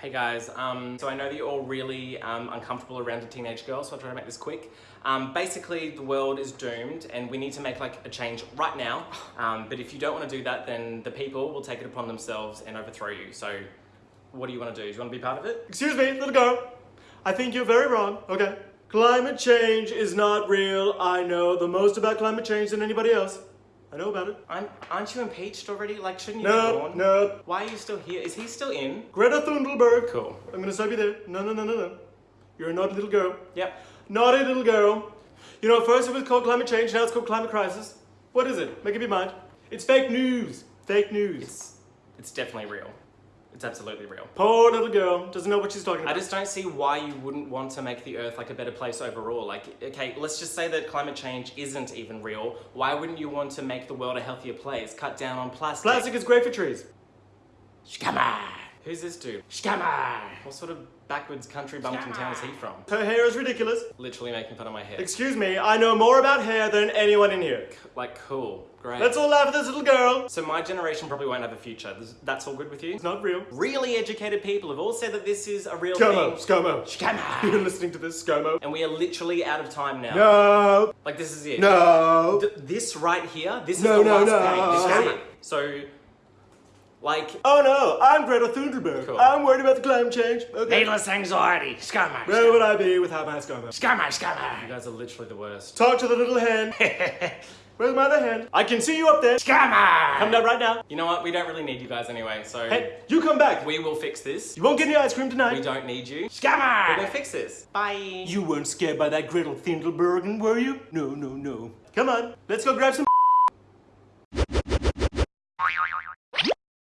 Hey guys, um, so I know that you're all really um, uncomfortable around a teenage girl, so I'll try to make this quick. Um, basically, the world is doomed and we need to make like a change right now. Um, but if you don't want to do that, then the people will take it upon themselves and overthrow you. So what do you want to do? Do you want to be part of it? Excuse me, little girl. I think you're very wrong, okay? Climate change is not real. I know the most about climate change than anybody else. I know about it. I'm, aren't you impeached already? Like, shouldn't you be No, gone? no. Why are you still here? Is he still in? Greta Thunberg. Cool. I'm gonna stop you there. No, no, no, no, no. You're a naughty little girl. Yep. Naughty little girl. You know, first it was called climate change, now it's called climate crisis. What is it? Make up your mind. It's fake news. Fake news. It's, it's definitely real. It's absolutely real. Poor little girl doesn't know what she's talking about. I just don't see why you wouldn't want to make the earth like a better place overall. Like, okay, let's just say that climate change isn't even real. Why wouldn't you want to make the world a healthier place? Cut down on plastic. Plastic is great for trees. Scammer! Who's this dude? Scammer! What sort of backwards country bumpkin town is he from? Her hair is ridiculous. Literally making fun of my hair. Excuse me, I know more about hair than anyone in here. Like, cool. Great. Let's all laugh at this little girl. So my generation probably won't have a future. That's all good with you? It's not real. Really educated people have all said that this is a real ScoMo, thing. ScoMo. Scammer! You're listening to this, ScoMo. And we are literally out of time now. No, Like, this is it. no. Th- this right here, this is No, the no, last no. game. This is it. So, like, Oh no, I'm Greta Thunberg. Cool. I'm worried about the climate change. Okay. Needless anxiety. Scummer. Where would I be without my ScoMo? Scummer, you guys are literally the worst. Talk to the little hand. Where's my other hand? I can see you up there. Come Scummer. down right now. You know what? We don't really need you guys anyway, so Hey, you come back. we will fix this. You won't get any ice cream tonight. We don't need you. Scammer! We're gonna fix this. Bye. You weren't scared by that Gretel Thunberg, were you? No, no, no. Come on, let's go grab some